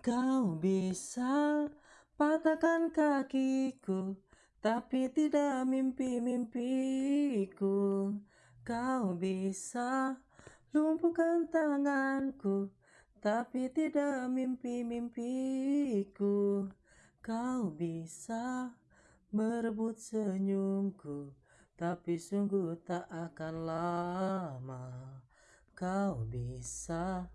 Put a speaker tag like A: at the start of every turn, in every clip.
A: Kau bisa patahkan kakiku Tapi tidak mimpi-mimpiku. Kau bisa lumpuhkan tanganku Tapi tidak mimpi-mimpiku. Kau bisa merebut senyumku Tapi sungguh tak akan lama. Kau bisa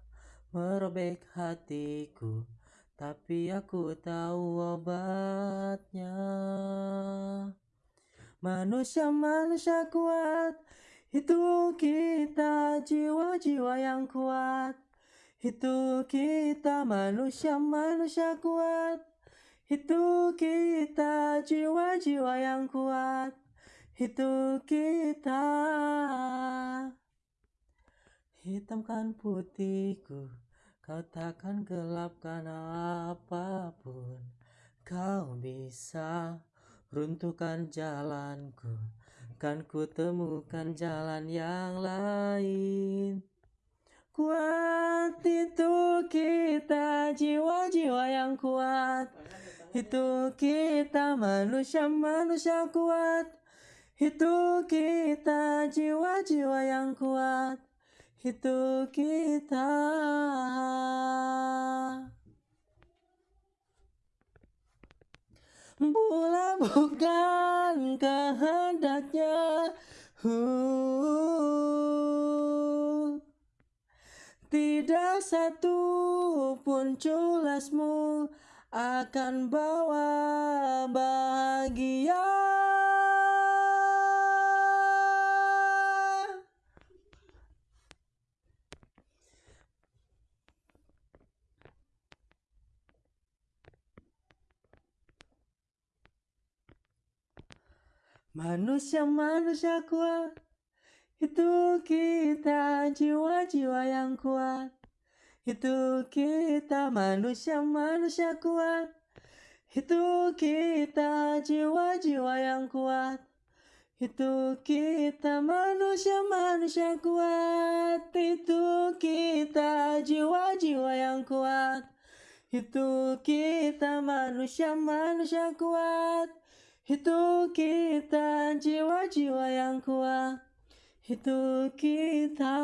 A: merobek hatiku Tapi aku tahu obatnya. Manusia-manusia kuat Itu kita jiwa-jiwa yang kuat. Itu kita manusia-manusia kuat Itu kita jiwa-jiwa yang kuat. Itu kita. Hitamkan putihku Kau takkan gelapkan apa pun Kau bisa runtuhkan jalanku. Kan ku temukan jalan yang lain. Kuat itu kita jiwa-jiwa yang kuat. Itu kita manusia-manusia kuat. Itu kita jiwa-jiwa yang kuat Itu kita. Bola bukan kehendaknya. Tidak satu pun culasmu akan bawa bahagia Manusia-manusia kuat. Itu kita jiwa-jiwa yang kuat. Itu kita manusia-manusia kuat. Itu kita jiwa-jiwa yang kuat. Itu kita manusia-manusia kuat. Itu kita jiwa-jiwa yang kuat. Itu kita manusia-manusia kuat itu kita jiwa-jiwa yang kuat. Itu kita